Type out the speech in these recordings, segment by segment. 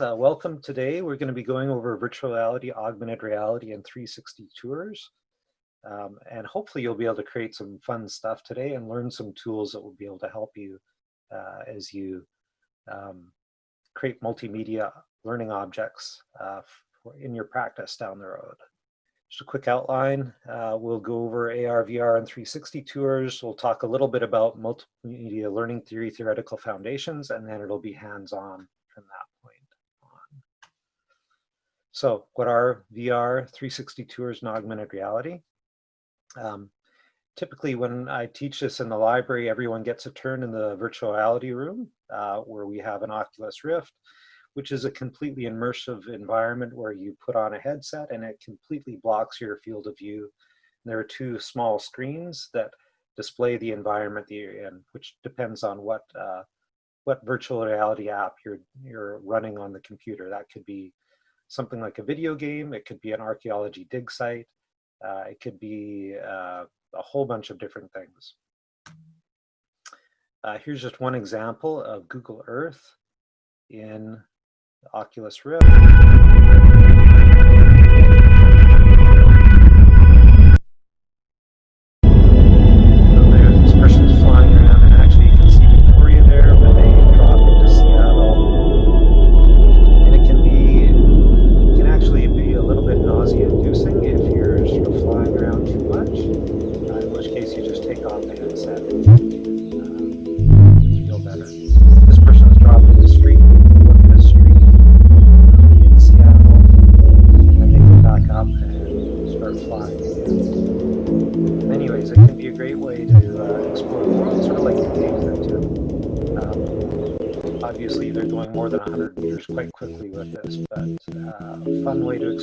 Uh, welcome today. We're going to be going over virtual reality, augmented reality, and 360 tours. Um, and hopefully you'll be able to create some fun stuff today and learn some tools that will be able to help you uh, as you um, create multimedia learning objects uh, in your practice down the road. Just a quick outline, uh, we'll go over AR, VR, and 360 tours. We'll talk a little bit about multimedia learning theory, theoretical foundations, and then it'll be hands-on from that. So what are VR, 360 tours, and augmented reality? Um, typically when I teach this in the library, everyone gets a turn in the virtual reality room uh, where we have an Oculus Rift, which is a completely immersive environment where you put on a headset and it completely blocks your field of view. And there are two small screens that display the environment that you're in, which depends on what uh, what virtual reality app you're you're running on the computer. That could be something like a video game. It could be an archaeology dig site. Uh, it could be uh, a whole bunch of different things. Uh, here's just one example of Google Earth in Oculus Rift.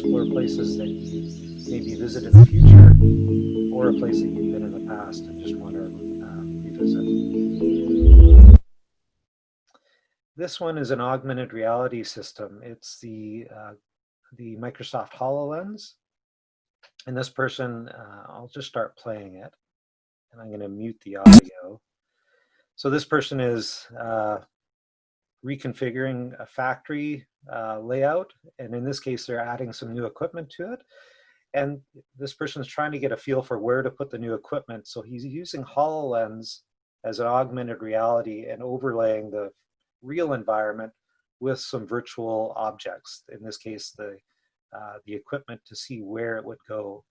Places that you maybe visit in the future or a place that you've been in the past and just want to um, revisit. This one is an augmented reality system. It's the, uh, the Microsoft HoloLens. And this person, uh, I'll just start playing it. And I'm going to mute the audio. So this person is uh, reconfiguring a factory uh, layout. And in this case, they're adding some new equipment to it. And this person is trying to get a feel for where to put the new equipment. So he's using HoloLens as an augmented reality and overlaying the real environment with some virtual objects. In this case, the, uh, the equipment to see where it would go.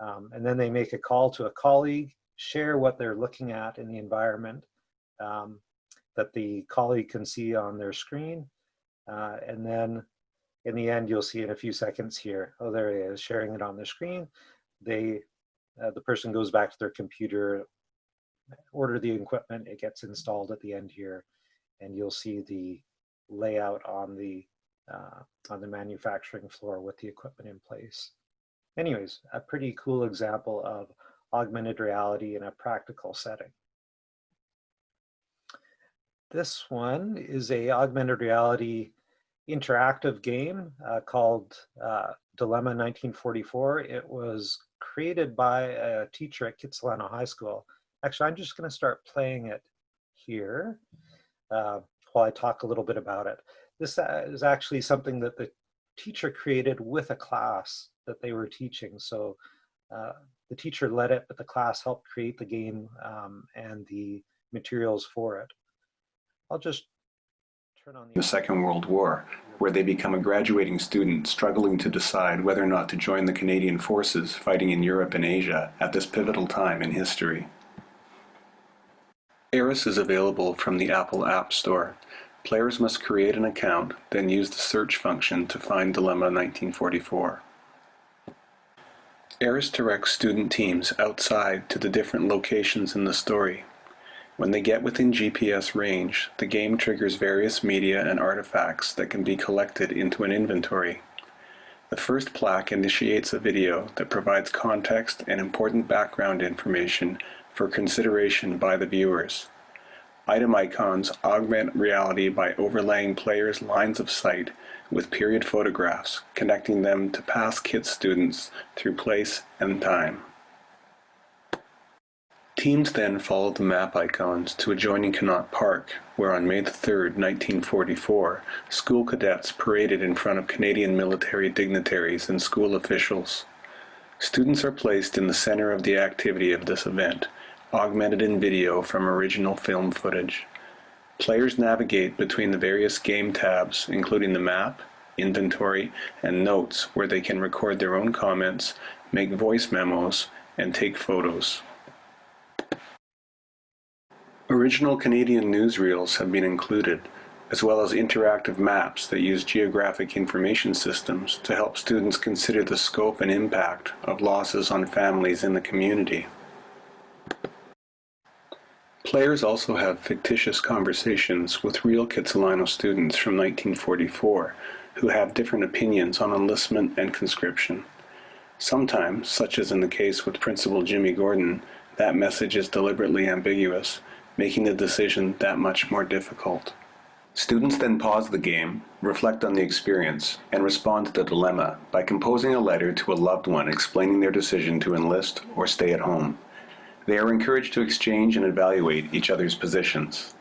Um, and then they make a call to a colleague, share what they're looking at in the environment um, that the colleague can see on their screen. Uh, and then in the end, you'll see in a few seconds here, oh, there it is, sharing it on the screen. They, uh, the person goes back to their computer, order the equipment, it gets installed at the end here, and you'll see the layout on the, uh, on the manufacturing floor with the equipment in place. Anyways, a pretty cool example of augmented reality in a practical setting. This one is a augmented reality interactive game uh, called uh, Dilemma 1944. It was created by a teacher at Kitsilano High School. Actually, I'm just going to start playing it here uh, while I talk a little bit about it. This uh, is actually something that the teacher created with a class that they were teaching. So uh, the teacher led it, but the class helped create the game um, and the materials for it. I'll just the... Second World War, where they become a graduating student struggling to decide whether or not to join the Canadian forces fighting in Europe and Asia at this pivotal time in history. ARIS is available from the Apple App Store. Players must create an account, then use the search function to find Dilemma 1944. ARIS directs student teams outside to the different locations in the story. When they get within GPS range, the game triggers various media and artifacts that can be collected into an inventory. The first plaque initiates a video that provides context and important background information for consideration by the viewers. Item icons augment reality by overlaying players' lines of sight with period photographs, connecting them to past KIT students through place and time. Teams then followed the map icons to adjoining Connaught Park, where on May 3, 1944, school cadets paraded in front of Canadian military dignitaries and school officials. Students are placed in the center of the activity of this event, augmented in video from original film footage. Players navigate between the various game tabs, including the map, inventory, and notes where they can record their own comments, make voice memos, and take photos. Original Canadian newsreels have been included, as well as interactive maps that use geographic information systems to help students consider the scope and impact of losses on families in the community. Players also have fictitious conversations with real Kitsilano students from 1944 who have different opinions on enlistment and conscription. Sometimes, such as in the case with Principal Jimmy Gordon, that message is deliberately ambiguous, making the decision that much more difficult. Students then pause the game, reflect on the experience, and respond to the dilemma by composing a letter to a loved one explaining their decision to enlist or stay at home. They are encouraged to exchange and evaluate each other's positions.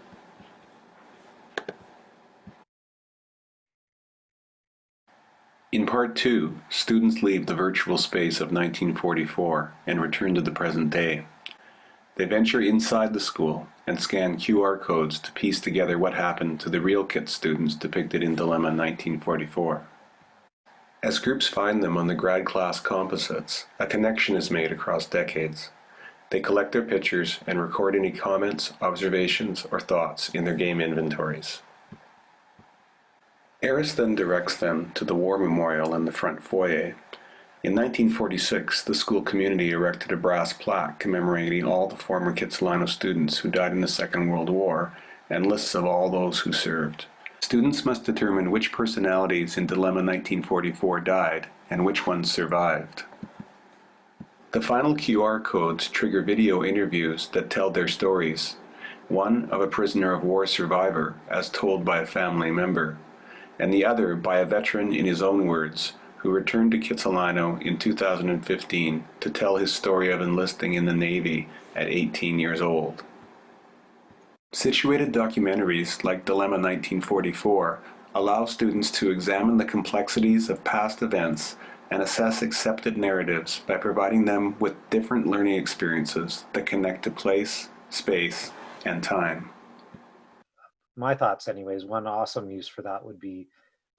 In part two, students leave the virtual space of 1944 and return to the present day. They venture inside the school and scan QR codes to piece together what happened to the real KIT students depicted in Dilemma 1944. As groups find them on the grad class composites, a connection is made across decades. They collect their pictures and record any comments, observations, or thoughts in their game inventories. ARIS then directs them to the War Memorial in the front foyer in 1946, the school community erected a brass plaque commemorating all the former Kitsilano students who died in the Second World War and lists of all those who served. Students must determine which personalities in Dilemma 1944 died and which ones survived. The final QR codes trigger video interviews that tell their stories, one of a prisoner of war survivor as told by a family member, and the other by a veteran in his own words who returned to Kitsilano in 2015 to tell his story of enlisting in the Navy at 18 years old. Situated documentaries like Dilemma 1944 allow students to examine the complexities of past events and assess accepted narratives by providing them with different learning experiences that connect to place, space, and time. My thoughts anyways, one awesome use for that would be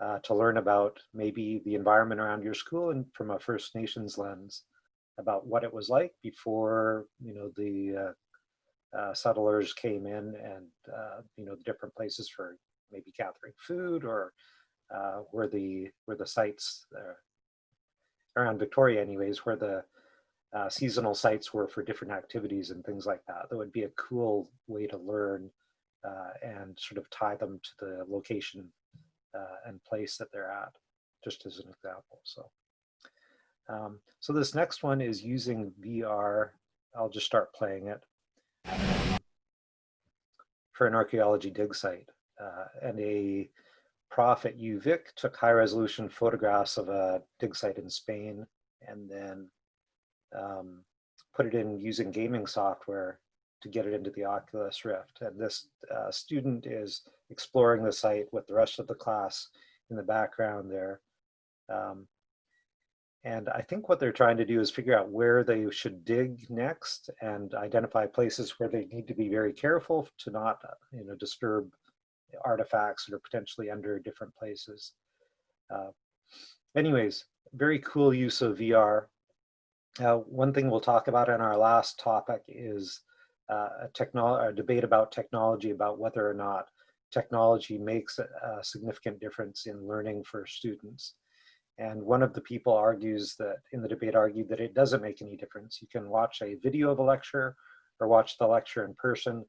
uh, to learn about maybe the environment around your school and from a First Nations lens about what it was like before you know the uh, uh, settlers came in and uh, you know the different places for maybe gathering food or uh, where the where the sites uh, around Victoria anyways where the seasonal sites were for different activities and things like that. That would be a cool way to learn and sort of tie them to the location uh, and place that they're at, just as an example. So, um, so this next one is using VR. I'll just start playing it for an archaeology dig site. Uh, and a prof at UVic took high resolution photographs of a dig site in Spain and then um, put it in using gaming software to get it into the Oculus Rift. And this uh, student is exploring the site with the rest of the class in the background there. Um, and I think what they're trying to do is figure out where they should dig next and identify places where they need to be very careful to not you know, disturb artifacts that are potentially under different places. Uh, anyways, very cool use of VR. Uh, one thing we'll talk about in our last topic is a, technolo a debate about technology, about whether or not technology makes a, a significant difference in learning for students. And one of the people argues that, in the debate argued that it doesn't make any difference. You can watch a video of a lecture or watch the lecture in person.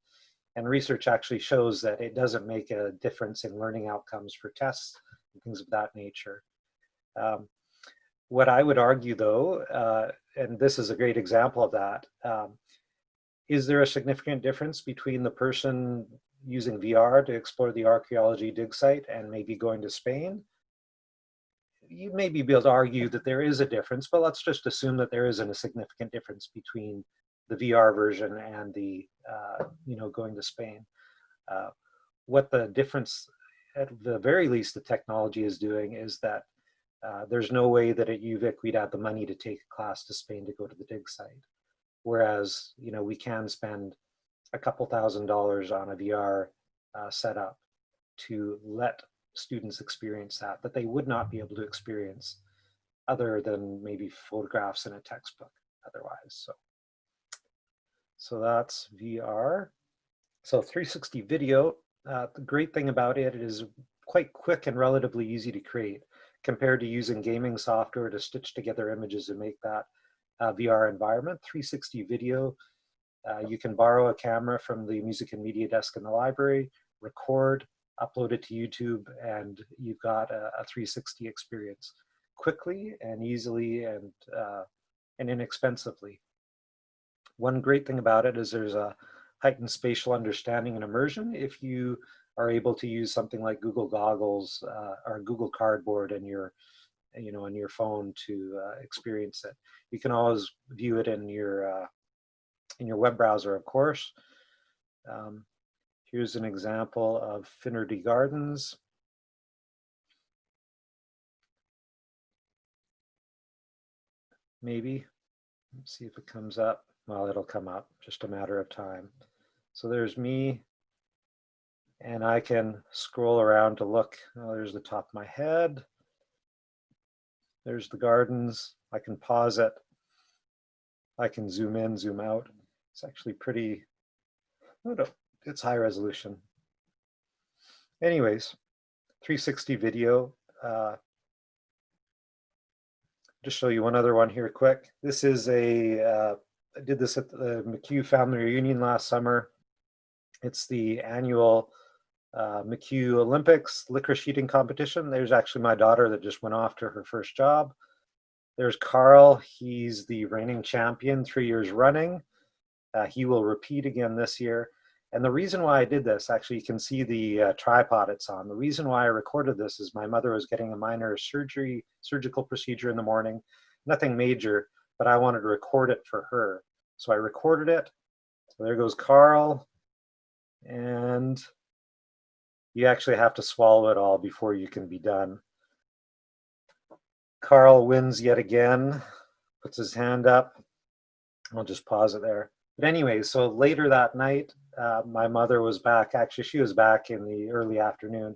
And research actually shows that it doesn't make a difference in learning outcomes for tests and things of that nature. Um, what I would argue though, uh, and this is a great example of that, um, is there a significant difference between the person using VR to explore the archaeology dig site and maybe going to Spain? You may be able to argue that there is a difference, but let's just assume that there isn't a significant difference between the VR version and the, uh, you know, going to Spain. Uh, what the difference, at the very least, the technology is doing is that uh, there's no way that at UVic we'd have the money to take a class to Spain to go to the dig site. Whereas, you know, we can spend a couple thousand dollars on a VR uh, setup to let students experience that, that they would not be able to experience other than maybe photographs in a textbook otherwise. So, so that's VR. So 360 video, uh, the great thing about it is quite quick and relatively easy to create compared to using gaming software to stitch together images and make that uh, VR environment. 360 video, uh, you can borrow a camera from the music and media desk in the library, record, upload it to YouTube, and you've got a, a 360 experience quickly and easily and, uh, and inexpensively. One great thing about it is there's a heightened spatial understanding and immersion if you are able to use something like Google Goggles uh, or Google Cardboard in your, you know, on your phone to uh, experience it. You can always view it in your uh, in your web browser, of course. Um, here's an example of Finnerty Gardens. Maybe. Let's see if it comes up. Well, it'll come up, just a matter of time. So there's me and I can scroll around to look. Oh, there's the top of my head. There's the gardens. I can pause it. I can zoom in, zoom out. It's actually pretty, it's high resolution. Anyways, 360 video. Uh, just show you one other one here quick. This is a, uh, I did this at the McHugh Family Reunion last summer. It's the annual uh, McHugh Olympics licorice eating competition. There's actually my daughter that just went off to her first job. There's Carl. He's the reigning champion three years running. Uh, he will repeat again this year. And the reason why I did this, actually, you can see the uh, tripod it's on. The reason why I recorded this is my mother was getting a minor surgery, surgical procedure in the morning, nothing major, but I wanted to record it for her. So I recorded it. So there goes Carl. And you actually have to swallow it all before you can be done. Carl wins yet again, puts his hand up. I'll just pause it there. But anyway, so later that night, uh, my mother was back. Actually, she was back in the early afternoon.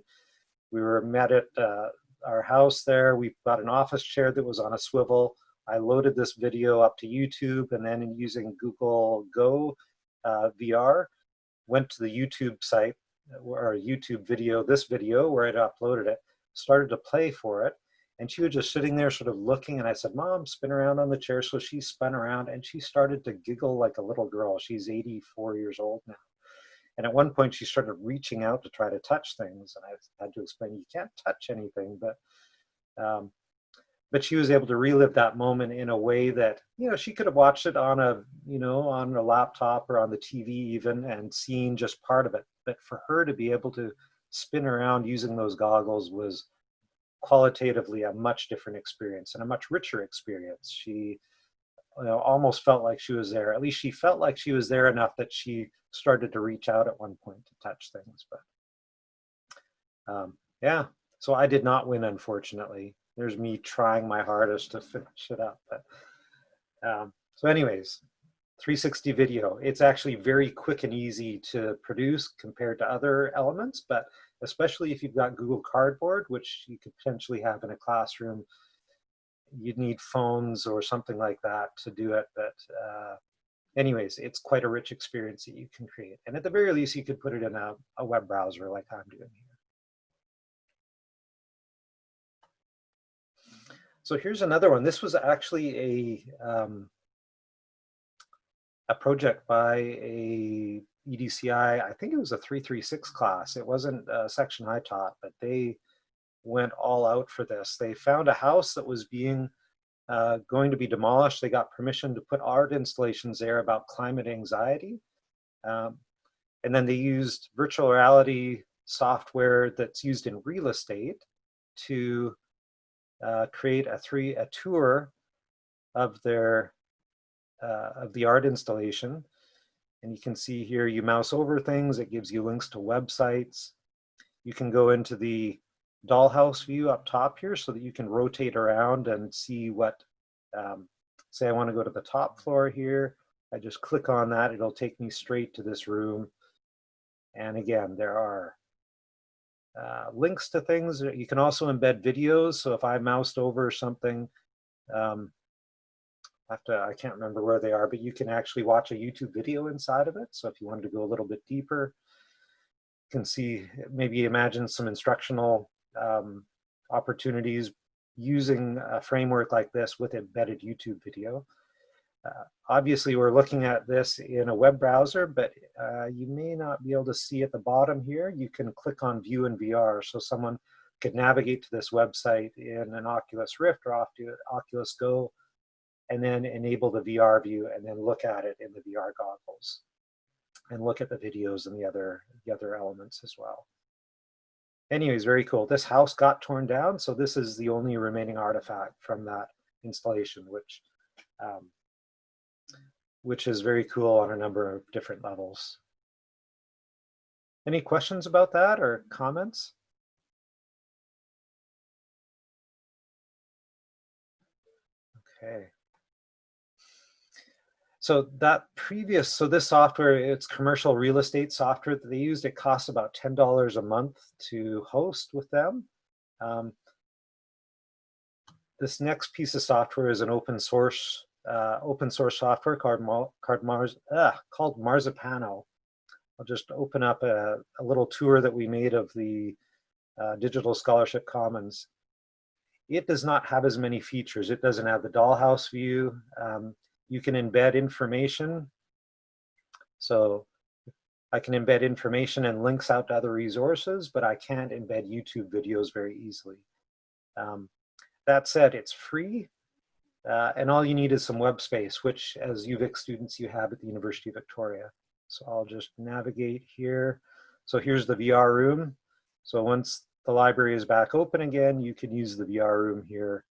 We were met at uh, our house there. We got an office chair that was on a swivel. I loaded this video up to YouTube and then using Google Go uh, VR, went to the YouTube site or YouTube video, this video where I'd uploaded it, started to play for it. And she was just sitting there sort of looking and I said, mom, spin around on the chair. So she spun around and she started to giggle like a little girl. She's 84 years old now. And at one point she started reaching out to try to touch things. And I had to explain, you can't touch anything, but um, but she was able to relive that moment in a way that you know she could have watched it on a you know on a laptop or on the tv even and seen just part of it but for her to be able to spin around using those goggles was qualitatively a much different experience and a much richer experience. She you know, almost felt like she was there. At least she felt like she was there enough that she started to reach out at one point to touch things but um, yeah. So i did not win unfortunately. There's me trying my hardest to finish it up. But, um, so anyways, 360 video, it's actually very quick and easy to produce compared to other elements, but especially if you've got Google Cardboard, which you could potentially have in a classroom, you'd need phones or something like that to do it. But uh, anyways, it's quite a rich experience that you can create. And at the very least, you could put it in a, a web browser like I'm doing here. So here's another one. This was actually a um, a project by a EDCI, I think it was a 336 class. It wasn't a section I taught, but they went all out for this. They found a house that was being uh, going to be demolished. They got permission to put art installations there about climate anxiety. Um, and then they used virtual reality software that's used in real estate to uh, create a three a tour of their uh, of the art installation. And you can see here, you mouse over things, it gives you links to websites. You can go into the dollhouse view up top here so that you can rotate around and see what, um, say I wanna go to the top floor here. I just click on that, it'll take me straight to this room. And again, there are uh, links to things. You can also embed videos. So if I moused over something, um, have to, I can't remember where they are, but you can actually watch a YouTube video inside of it. So if you wanted to go a little bit deeper, you can see, maybe imagine some instructional um, opportunities using a framework like this with embedded YouTube video. Uh, obviously, we're looking at this in a web browser, but uh, you may not be able to see at the bottom here. You can click on View in VR, so someone could navigate to this website in an Oculus Rift or Oculus Go, and then enable the VR view, and then look at it in the VR goggles, and look at the videos and the other the other elements as well. Anyways, very cool. This house got torn down, so this is the only remaining artifact from that installation, which um, which is very cool on a number of different levels. Any questions about that or comments? Okay. So that previous, so this software, it's commercial real estate software that they used. It costs about $10 a month to host with them. Um, this next piece of software is an open source uh, open source software called, called, Mars, uh, called Marzipano. I'll just open up a, a, little tour that we made of the uh, Digital Scholarship Commons. It does not have as many features. It doesn't have the dollhouse view. Um, you can embed information. So I can embed information and links out to other resources, but I can't embed YouTube videos very easily. Um, that said, it's free. Uh, and all you need is some web space, which as UVic students you have at the University of Victoria. So I'll just navigate here. So here's the VR room. So once the library is back open again, you can use the VR room here.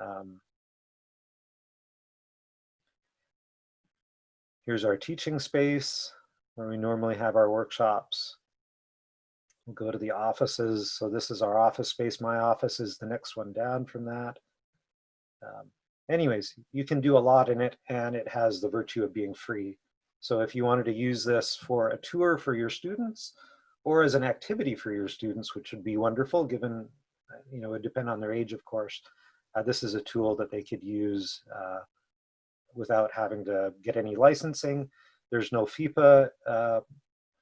Um, here's our teaching space where we normally have our workshops. We'll go to the offices. So this is our office space. My office is the next one down from that. Um, anyways, you can do a lot in it and it has the virtue of being free. So if you wanted to use this for a tour for your students or as an activity for your students, which would be wonderful given, you know, it depend on their age, of course, uh, this is a tool that they could use uh, without having to get any licensing. There's no FIPPA uh,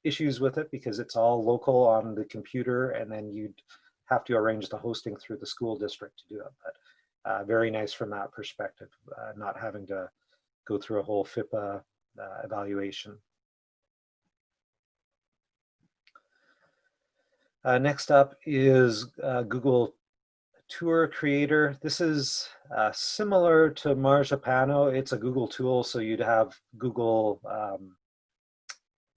issues with it because it's all local on the computer and then you'd have to arrange the hosting through the school district to do it. But uh, very nice from that perspective, uh, not having to go through a whole FIPPA uh, evaluation. Uh, next up is uh, Google Tour Creator. This is uh, similar to Marzipano. It's a Google tool, so you'd have Google um,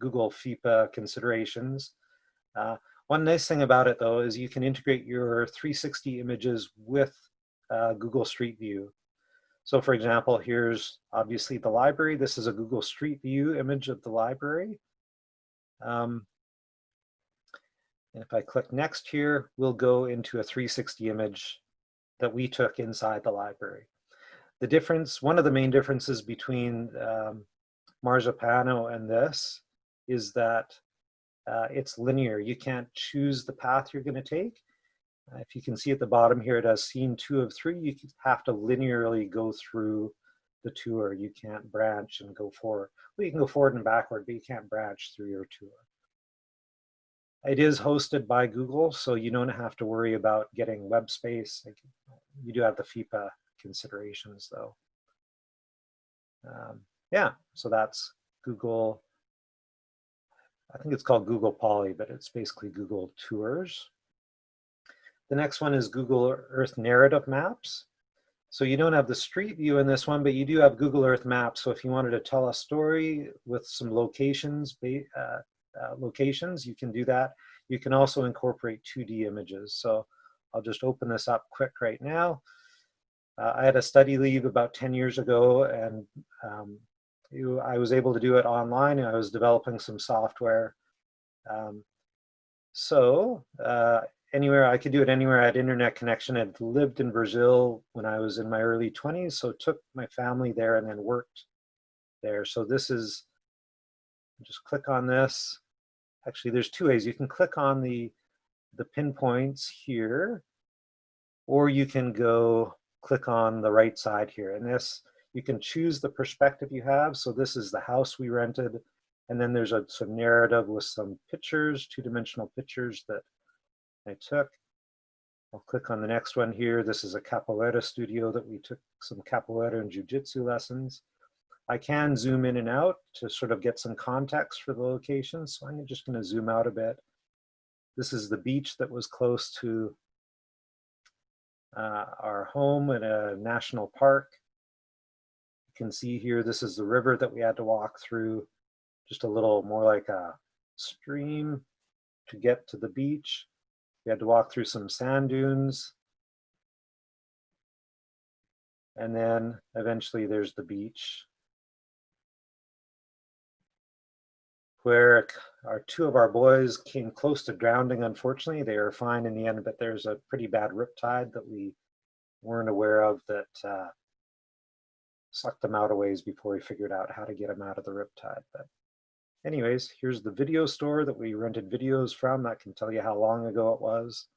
Google FIPPA considerations. one nice thing about it, though, is you can integrate your 360 images with uh, Google Street View. So for example, here's obviously the library. This is a Google Street View image of the library. Um, and if I click next here, we'll go into a 360 image that we took inside the library. The difference, one of the main differences between um, Marzipano and this is that uh, it's linear. You can't choose the path you're going to take. Uh, if you can see at the bottom here, it has scene two of three. You have to linearly go through the tour. You can't branch and go forward. Well, you can go forward and backward, but you can't branch through your tour. It is hosted by Google, so you don't have to worry about getting web space. You do have the FIPPA considerations though. Um, yeah, so that's Google. I think it's called Google Poly, but it's basically Google Tours. The next one is Google Earth Narrative Maps. So you don't have the street view in this one, but you do have Google Earth Maps. So if you wanted to tell a story with some locations, uh, uh, locations, you can do that. You can also incorporate 2D images. So I'll just open this up quick right now. Uh, I had a study leave about 10 years ago and um, I was able to do it online and I was developing some software. Um, so uh, anywhere, I could do it anywhere I had internet connection. I'd lived in Brazil when I was in my early 20s, so took my family there and then worked there. So this is, just click on this. Actually, there's two ways. You can click on the, the pinpoints here, or you can go click on the right side here. And this, you can choose the perspective you have. So this is the house we rented. And then there's a some narrative with some pictures, two-dimensional pictures that I took. I'll click on the next one here. This is a capoeira studio that we took some capoeira and jujitsu lessons. I can zoom in and out to sort of get some context for the location. So I'm just gonna zoom out a bit. This is the beach that was close to uh, our home in a national park. You can see here, this is the river that we had to walk through, just a little more like a stream to get to the beach. We had to walk through some sand dunes. And then eventually there's the beach where our two of our boys came close to drowning. Unfortunately, they are fine in the end, but there's a pretty bad riptide that we weren't aware of that uh, sucked them out a ways before we figured out how to get them out of the riptide. But anyways, here's the video store that we rented videos from. That can tell you how long ago it was.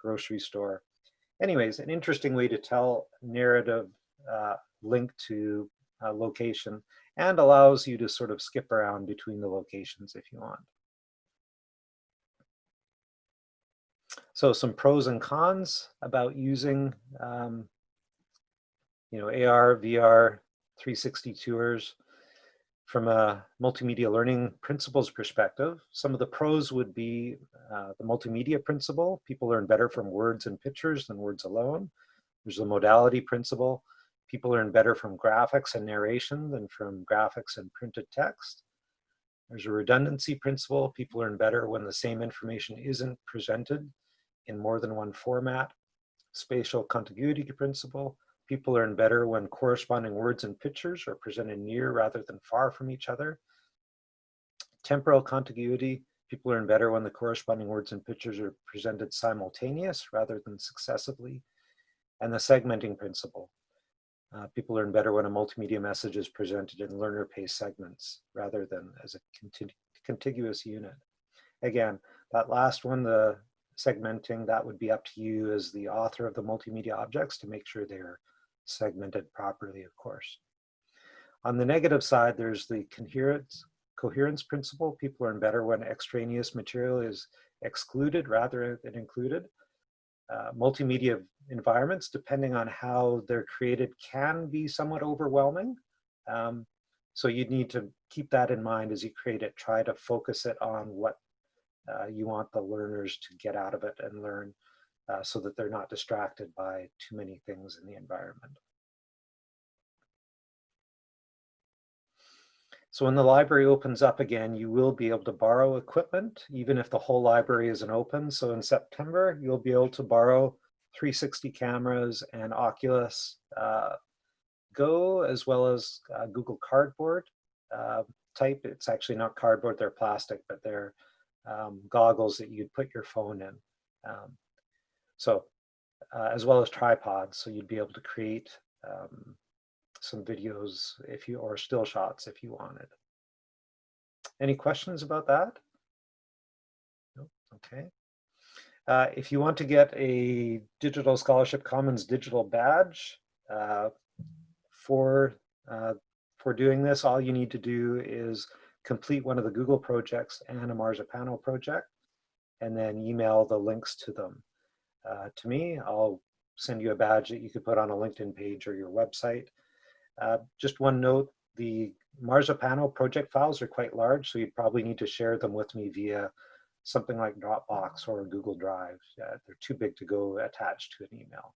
Grocery store. Anyways, an interesting way to tell narrative uh, link to uh, location and allows you to sort of skip around between the locations if you want. So some pros and cons about using, um, you know, AR, VR, 360 tours from a multimedia learning principles perspective. Some of the pros would be uh, the multimedia principle. People learn better from words and pictures than words alone. There's the modality principle people learn better from graphics and narration than from graphics and printed text. There's a redundancy principle. People learn better when the same information isn't presented in more than one format. Spatial contiguity principle. People learn better when corresponding words and pictures are presented near rather than far from each other. Temporal contiguity. People learn better when the corresponding words and pictures are presented simultaneous rather than successively. And the segmenting principle. Uh, people learn better when a multimedia message is presented in learner-paced segments rather than as a contiguous unit. Again, that last one, the segmenting, that would be up to you as the author of the multimedia objects to make sure they're segmented properly, of course. On the negative side, there's the coherence, coherence principle. People learn better when extraneous material is excluded rather than included. Uh, multimedia environments, depending on how they're created, can be somewhat overwhelming. Um, so you need to keep that in mind as you create it. Try to focus it on what uh, you want the learners to get out of it and learn uh, so that they're not distracted by too many things in the environment. So when the library opens up again, you will be able to borrow equipment, even if the whole library isn't open. So in September, you'll be able to borrow 360 cameras and Oculus uh, Go, as well as uh, Google Cardboard uh, type. It's actually not cardboard, they're plastic, but they're um, goggles that you'd put your phone in. Um, so, uh, as well as tripods, so you'd be able to create um, some videos if you, or still shots if you wanted. Any questions about that? No? Okay. Uh, if you want to get a Digital Scholarship Commons digital badge uh, for, uh, for doing this, all you need to do is complete one of the Google projects and a Marzipano project, and then email the links to them uh, to me. I'll send you a badge that you could put on a LinkedIn page or your website. Uh, just one note, the Marzipano project files are quite large, so you'd probably need to share them with me via something like Dropbox or Google Drive. They're too big to go attached to an email.